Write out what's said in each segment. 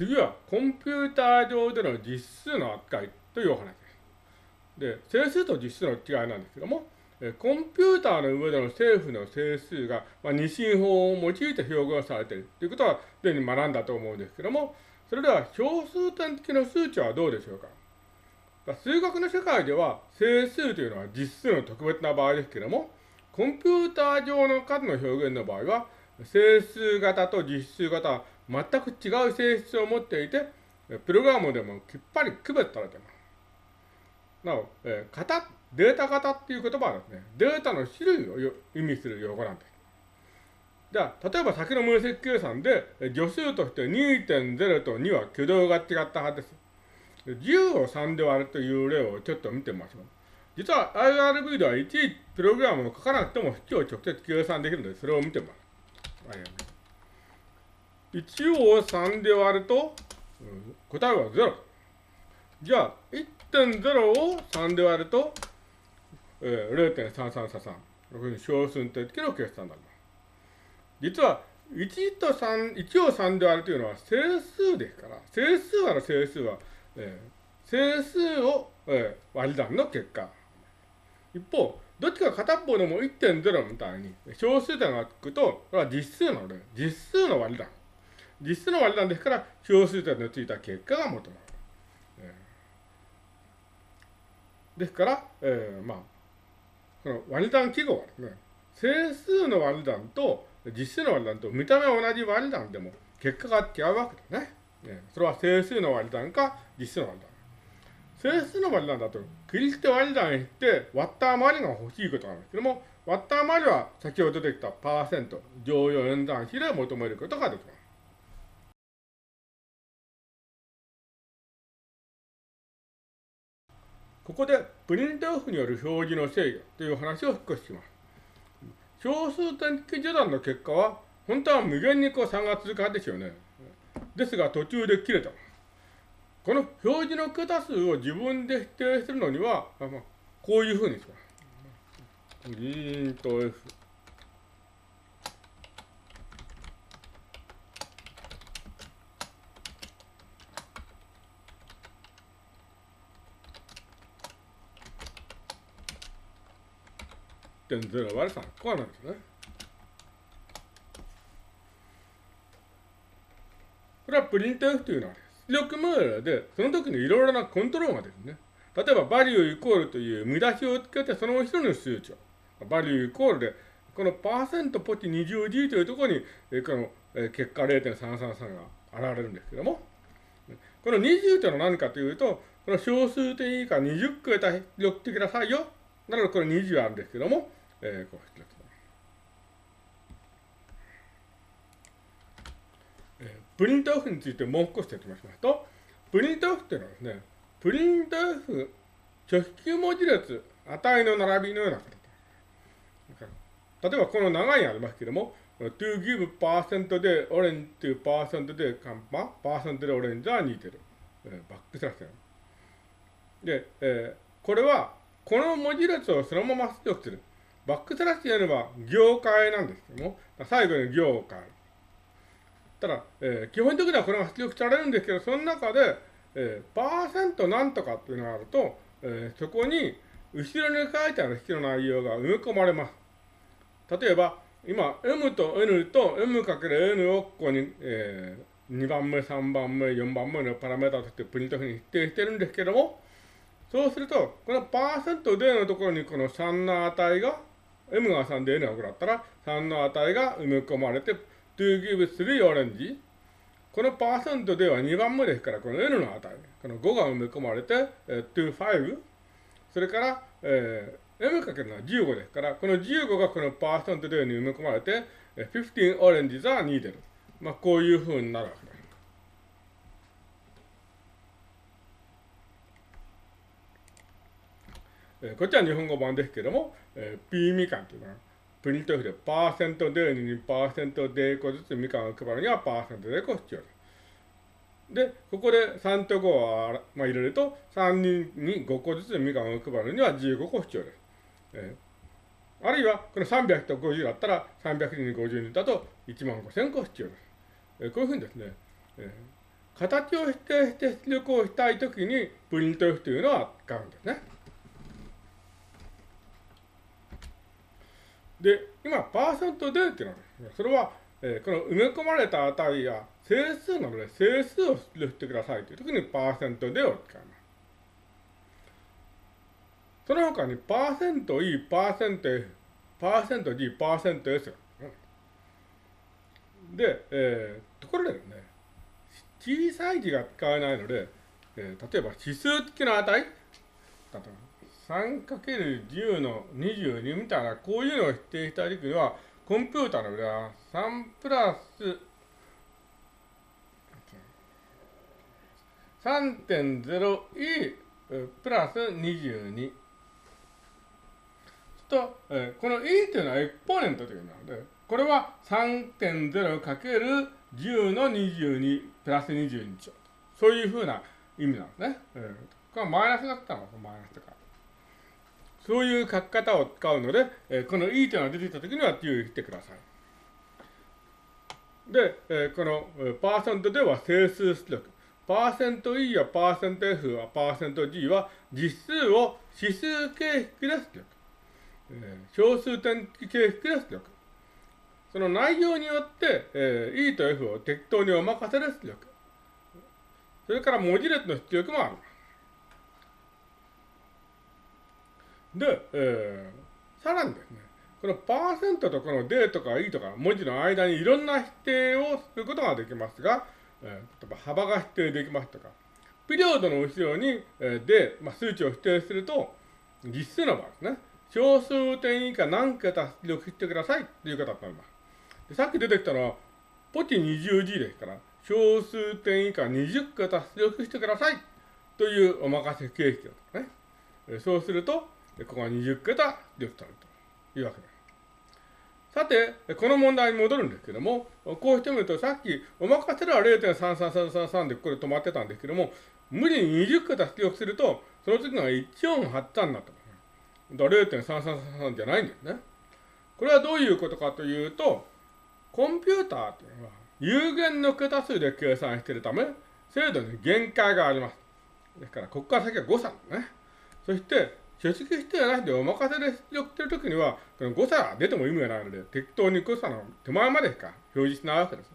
次はコンピューター上での実数の扱いというお話です。で、整数と実数の違いなんですけども、コンピューターの上での政府の整数が、まあ、二進法を用いて表現されているということは、すでに学んだと思うんですけども、それでは小数点的な数値はどうでしょうか。数学の世界では整数というのは実数の特別な場合ですけども、コンピューター上の数の表現の場合は、整数型と実数型は全く違う性質を持っていて、プログラムでもきっぱり区別されています。なお、えー、型、データ型っていう言葉はですね、データの種類を意味する用語なんです。じゃあ、例えば先の分析計算で、助数として2.0と2は挙動が違ったはずです。10を3で割るという例をちょっと見てみましょう。実は IRB では1プログラムを書かなくても式を直接計算できるので、それを見てみます。1を3で割ると、うん、答えは0。じゃあ、1.0を3で割ると、えー、0.3333。こういうふうに小数点的な計算になります。実は、1と3、1を3で割るというのは整数ですから、整数割る整数は、えー、整数を、えー、割り算の結果。一方、どっちか片方でも1.0みたいに小数点がつくと、これは実数なので、実数の割り算。実数の割り算ですから、小数点のついた結果が求められる。ですから、えー、まあ、この割り算記号はですね、整数の割り算と実数の割り算と見た目は同じ割り算でも結果が違うわけですね。ねそれは整数の割り算か実数の割り算。整数の割り算だと、クリステ割り算して、割った余りが欲しいことなんですけども、割った余りは先ほど出てきたパーセント、乗用演算比で求めることができます。ここでプリントオフによる表示の制御という話を少しします。小数点的序断の結果は、本当は無限にこう差が続くはずですよね。ですが途中で切れた。この表示の桁数を自分で否定するのには、まあ、こういうふうにします。リンと F。点0割る3。こうなんですね。これはプリント F というのは出力モデルで、その時のいろいろなコントロールがですね。例えば、バリューイコールという見出しをつけて、その後ろの数値を。バリューイコールで、このパーセントポチ 20G というところに、この、結果0.333が現れるんですけども、この20というのは何かというと、この小数点以下20個出力ってくださいよ。なので、これ20あるんですけども、えー、こうしてえ、プリントオフについてもう少し説明しますと、プリントオフっていうのはですね、プリントオフ直球文字列値の並びのような形。例えばこの長いありますけども、to give percent でオレンジ to percent でカンパ、パーセントでオレンジは似てる。え、バックスラッシュ。で、えー、これはこの文字列をそのまま出力する。バックスラッシュやれば業界なんですけども、最後に業界。ただ、えー、基本的にはこれが出力されるんですけど、その中で、えー、パーセントなんとかっていうのがあると、えー、そこに後ろに書いてある式の内容が埋め込まれます。例えば、今、m と n と m×n をここに、えー、2番目、3番目、4番目のパラメータとしてプリントフに指定してるんですけども、そうすると、このパーセントでのところにこの3の値が M が3で N が5だったら、3の値が埋め込まれて、to give 3オレンジ。このパーセントでは2番目ですから、この N の値、この5が埋め込まれて、え to 5。それから、えー、M かけるのは15ですから、この15がこのパーセントでに埋め込まれて、15オレンジ s are needed。まあ、こういうふうになるわけです。えこっちは日本語版ですけども、えー、P みかんというのは、プリントフでパーセントでにパーセントで1個ずつみかんを配るにはパーセントで1個必要です。で、ここで3と5を、まあ、入れると、3人に5個ずつみかんを配るには15個必要です。えー、あるいは、この300と50だったら、300人に50人だと1万5000個必要です。えー、こういうふうにですね、えー形を指定して出力をしたいときに、プリント F というのは使うんですね。で、今、パーセントでっていうのは、それは、えー、この埋め込まれた値や整数なので、整数を出力してくださいという。ときに、パーセントでを使います。その他に、パーセント E、パーセント F、パーセント G、パーセント S で、えー、ところでね、小さい字が使えないので、えー、例えば指数付きの値、3×10 の22みたいな、こういうのを指定したいときには、コンピューターの裏は3プラス 3.0e プラス22。と、えー、この e というのはエクポーネントというのなので、これは 3.0×10 の22プラス22兆。そういうふうな意味なんですね。えー、これはマイナスだったの？マイナスとか。そういう書き方を使うので、え、この e というのが出てきたときには注意してください。で、え、このパーセントでは整数出力。パーセント E やパーセント F やパーセント G は実数を指数形式で出力。え、小数点形式で出力。その内容によって、え、E と F を適当にお任せで出力。それから文字列の出力もある。で、えー、さらにですね、このパーセントとこの D とか E とか文字の間にいろんな指定をすることができますが、えー、例えば幅が指定できますとか、ピリオドの後ろに、えー、で、まあ、数値を指定すると、実数の場合ですね、小数点以下何桁出力してくださいっていう形になります。さっき出てきたのは、ポチ 20G ですから、小数点以下20桁出力してくださいというお任せ形式ですね。そうすると、でここが20桁出力されるというわけです。さて、この問題に戻るんですけども、こうしてみると、さっき、お任せでは0.33333でこれ止まってたんですけども、無理に20桁出力すると、その次が1483になってます。だ0.3333じゃないんですね。これはどういうことかというと、コンピューターというのは有限の桁数で計算しているため、精度に限界があります。ですから、ここから先は誤差ですね。そして、書式指定なしでお任せで出力してるときには、この誤差が出ても意味がないので、適当に誤差の手前までしか表示しないわけです。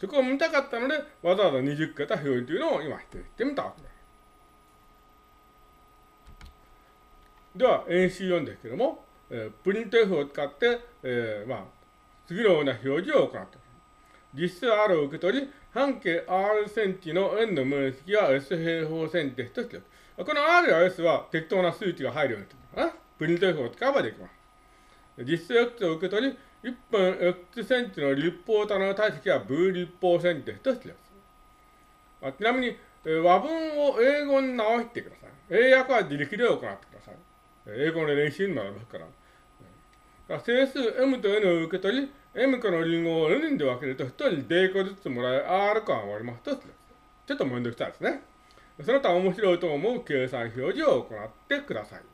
そこを見たかったので、わざわざ20桁表示というのを今指定してみたわけです。では、NC4 ですけども、えー、プリント F を使って、えー、まあ、次のような表示を行っています。実質 R を受け取り、半径 R センチの円の面積は S 平方センチですとしてこの R や S は適当な数値が入るようになってます。プリント F を使えばできます。実質 X を受け取り、1分 X センチの立方体の体積は V 立方センチですとしてます。ちなみに、和文を英語に直してください。英訳は自力で行ってください。英語の練習になりますから。整数 m と n を受け取り、m 個のリンゴを n で分けると、1人 d 個ずつもらえ、r 個余りますとちょっとめんどくさいですね。その他面白いと思う計算表示を行ってください。